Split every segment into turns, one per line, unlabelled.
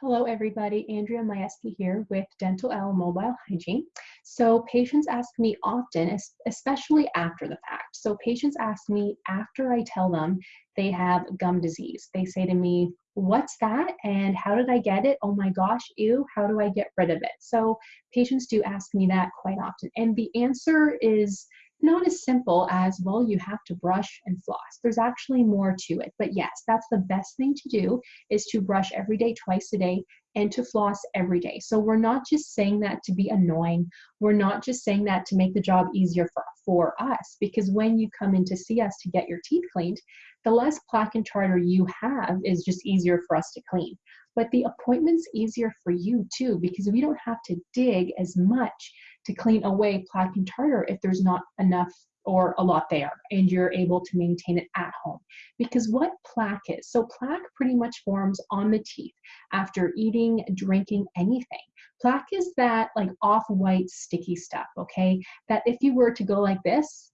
Hello everybody, Andrea Majewski here with Dental L Mobile Hygiene. So patients ask me often, especially after the fact. So patients ask me after I tell them they have gum disease. They say to me, what's that and how did I get it? Oh my gosh, ew, how do I get rid of it? So patients do ask me that quite often. And the answer is not as simple as, well, you have to brush and floss. There's actually more to it. But yes, that's the best thing to do is to brush every day, twice a day, and to floss every day. So we're not just saying that to be annoying. We're not just saying that to make the job easier for, for us, because when you come in to see us to get your teeth cleaned, the less plaque and tartar you have is just easier for us to clean. But the appointment's easier for you too, because we don't have to dig as much to clean away plaque and tartar if there's not enough or a lot there and you're able to maintain it at home. Because what plaque is, so plaque pretty much forms on the teeth after eating, drinking, anything. Plaque is that like off-white sticky stuff, okay? That if you were to go like this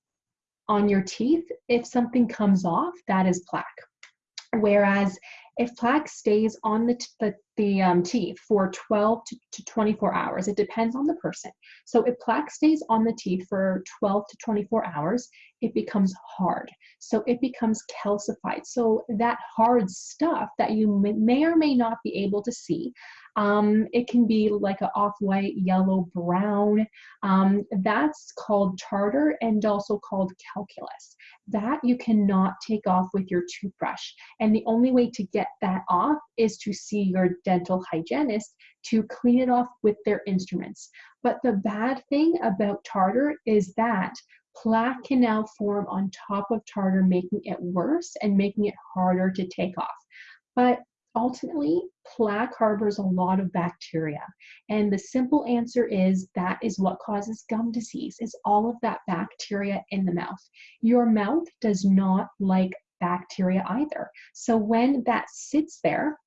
on your teeth, if something comes off, that is plaque. Whereas if plaque stays on the, the, the um, teeth for 12 to, to 24 hours, it depends on the person. So if plaque stays on the teeth for 12 to 24 hours, it becomes hard. So it becomes calcified. So that hard stuff that you may or may not be able to see um, it can be like an off-white, yellow, brown. Um, that's called tartar and also called calculus. That you cannot take off with your toothbrush. And the only way to get that off is to see your dental hygienist to clean it off with their instruments. But the bad thing about tartar is that plaque can now form on top of tartar, making it worse and making it harder to take off. But ultimately, plaque harbors a lot of bacteria. And the simple answer is that is what causes gum disease, is all of that bacteria in the mouth. Your mouth does not like bacteria either. So when that sits there,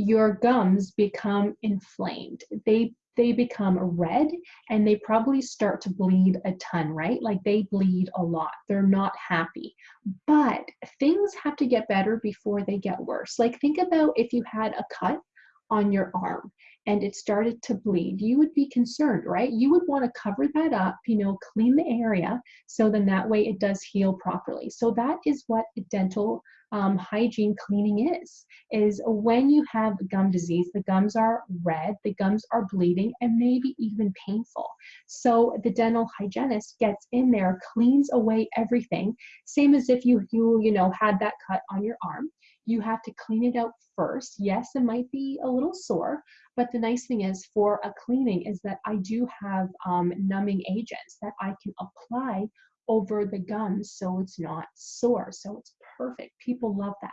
your gums become inflamed. They they become red and they probably start to bleed a ton, right? Like they bleed a lot. They're not happy. But things have to get better before they get worse. Like think about if you had a cut on your arm and it started to bleed, you would be concerned, right? You would want to cover that up, you know, clean the area so then that way it does heal properly. So that is what dental um, hygiene cleaning is, is when you have gum disease, the gums are red, the gums are bleeding, and maybe even painful. So the dental hygienist gets in there, cleans away everything, same as if you, you, you know, had that cut on your arm. You have to clean it out first. Yes, it might be a little sore, but the nice thing is for a cleaning is that I do have um, numbing agents that I can apply over the gums so it's not sore. So it's perfect. People love that.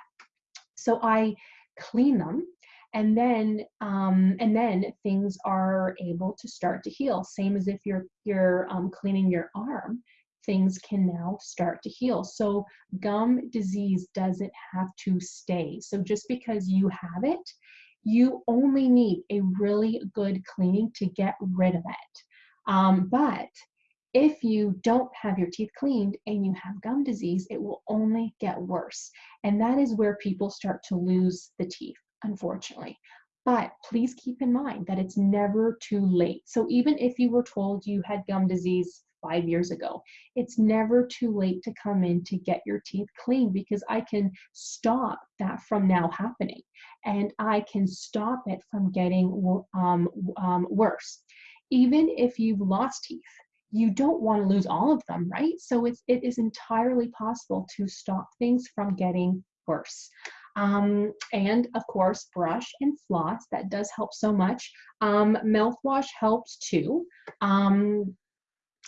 So I clean them and then um, and then things are able to start to heal. Same as if you're you're um, cleaning your arm, things can now start to heal. So gum disease doesn't have to stay. So just because you have it, you only need a really good cleaning to get rid of it. Um, but if you don't have your teeth cleaned and you have gum disease, it will only get worse. And that is where people start to lose the teeth, unfortunately. But please keep in mind that it's never too late. So even if you were told you had gum disease five years ago, it's never too late to come in to get your teeth cleaned because I can stop that from now happening and I can stop it from getting um, um, worse. Even if you've lost teeth, you don't want to lose all of them, right? So it's, it is entirely possible to stop things from getting worse. Um, and of course, brush and floss, that does help so much. Um, mouthwash helps too. Um,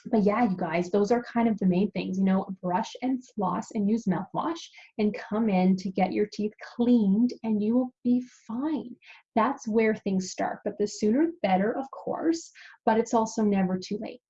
but yeah, you guys, those are kind of the main things, you know, brush and floss and use mouthwash and come in to get your teeth cleaned and you will be fine. That's where things start. But the sooner the better, of course, but it's also never too late.